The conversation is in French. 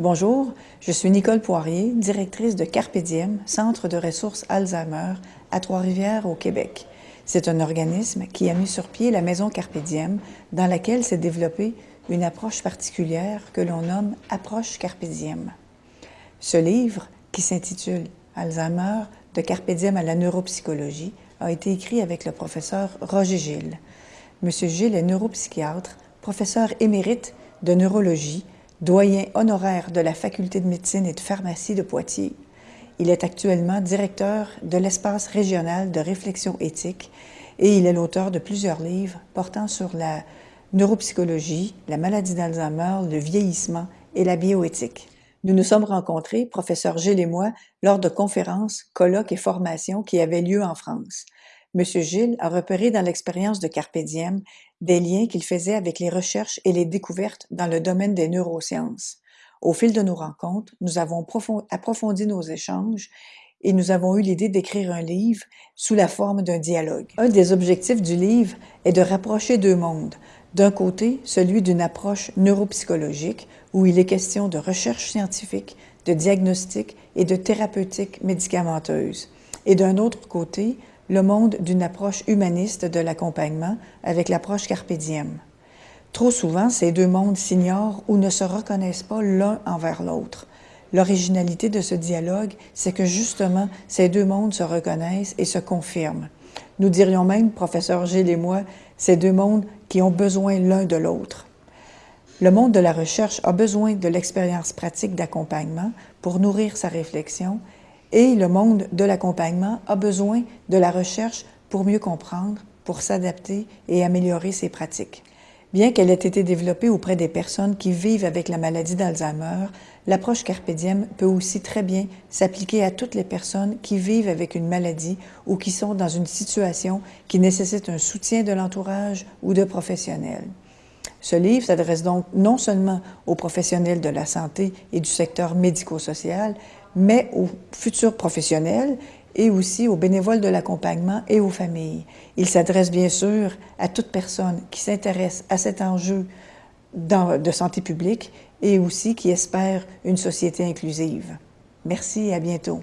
Bonjour, je suis Nicole Poirier, directrice de Carpe Diem, Centre de ressources Alzheimer à Trois-Rivières au Québec. C'est un organisme qui a mis sur pied la Maison Carpe Diem, dans laquelle s'est développée une approche particulière que l'on nomme Approche Carpe Diem. Ce livre, qui s'intitule Alzheimer, de Carpe Diem à la neuropsychologie, a été écrit avec le professeur Roger Gilles. Monsieur Gilles est neuropsychiatre, professeur émérite de neurologie doyen honoraire de la Faculté de médecine et de pharmacie de Poitiers. Il est actuellement directeur de l'espace régional de réflexion éthique et il est l'auteur de plusieurs livres portant sur la neuropsychologie, la maladie d'Alzheimer, le vieillissement et la bioéthique. Nous nous sommes rencontrés, professeur Gilles et moi, lors de conférences, colloques et formations qui avaient lieu en France. M. Gilles a repéré dans l'expérience de Carpe des liens qu'il faisait avec les recherches et les découvertes dans le domaine des neurosciences. Au fil de nos rencontres, nous avons approfondi nos échanges et nous avons eu l'idée d'écrire un livre sous la forme d'un dialogue. Un des objectifs du livre est de rapprocher deux mondes. D'un côté, celui d'une approche neuropsychologique, où il est question de recherche scientifique, de diagnostic et de thérapeutique médicamenteuse. Et d'un autre côté, le monde d'une approche humaniste de l'accompagnement avec l'approche Carpe Diem. Trop souvent, ces deux mondes s'ignorent ou ne se reconnaissent pas l'un envers l'autre. L'originalité de ce dialogue, c'est que justement, ces deux mondes se reconnaissent et se confirment. Nous dirions même, professeur Gilles et moi, ces deux mondes qui ont besoin l'un de l'autre. Le monde de la recherche a besoin de l'expérience pratique d'accompagnement pour nourrir sa réflexion et le monde de l'accompagnement a besoin de la recherche pour mieux comprendre, pour s'adapter et améliorer ses pratiques. Bien qu'elle ait été développée auprès des personnes qui vivent avec la maladie d'Alzheimer, l'approche Carpe Diem peut aussi très bien s'appliquer à toutes les personnes qui vivent avec une maladie ou qui sont dans une situation qui nécessite un soutien de l'entourage ou de professionnels. Ce livre s'adresse donc non seulement aux professionnels de la santé et du secteur médico-social, mais aux futurs professionnels et aussi aux bénévoles de l'accompagnement et aux familles. Il s'adresse bien sûr à toute personne qui s'intéresse à cet enjeu de santé publique et aussi qui espère une société inclusive. Merci et à bientôt.